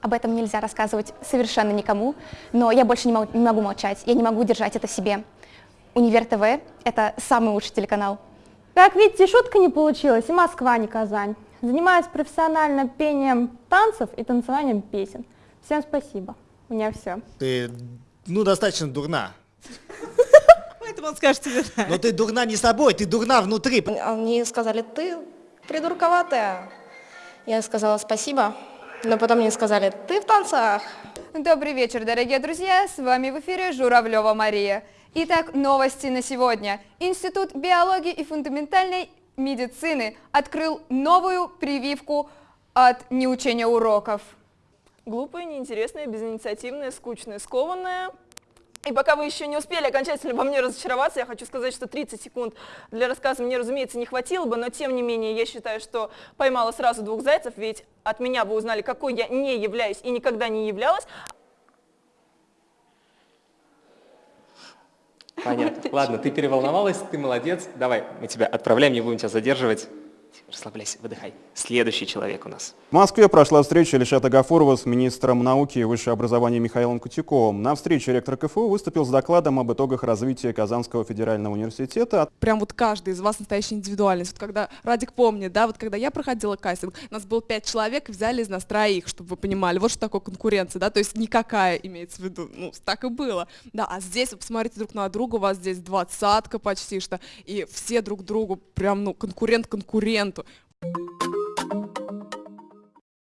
Об этом нельзя рассказывать совершенно никому, но я больше не могу, не могу молчать, я не могу держать это в себе. Универ ТВ – это самый лучший телеканал. Как видите, шутка не получилась, и Москва, не Казань. Занимаюсь профессионально пением танцев и танцеванием песен. Всем спасибо. У меня все. Ты, ну, достаточно дурна. Поэтому он скажет тебе. Но ты дурна не собой, ты дурна внутри. Они сказали, ты придурковатая. Я сказала спасибо, но потом мне сказали, ты в танцах. Добрый вечер, дорогие друзья, с вами в эфире Журавлева Мария. Итак, новости на сегодня. Институт биологии и фундаментальной медицины открыл новую прививку от неучения уроков. Глупая, неинтересная, безинициативная, скучная, скованная. И пока вы еще не успели окончательно во мне разочароваться, я хочу сказать, что 30 секунд для рассказа мне, разумеется, не хватило бы, но тем не менее я считаю, что поймала сразу двух зайцев, ведь от меня вы узнали, какой я не являюсь и никогда не являлась. Понятно. Ладно, ты переволновалась, ты молодец. Давай, мы тебя отправляем, не будем тебя задерживать. Расслабляйся, выдыхай. Следующий человек у нас. В Москве прошла встреча Ильшата Гафурова с министром науки и высшего образования Михаилом Кутюковым. На встрече ректор КФУ выступил с докладом об итогах развития Казанского федерального университета. Прям вот каждый из вас настоящая индивидуальность. Вот когда Радик помнит, да, вот когда я проходила кастинг, у нас было пять человек, взяли из нас троих, чтобы вы понимали. Вот что такое конкуренция, да, то есть никакая имеется в виду. Ну, так и было. Да, а здесь вы посмотрите друг на друга, у вас здесь двадцатка почти что, и все друг другу прям, ну, конкурент momento.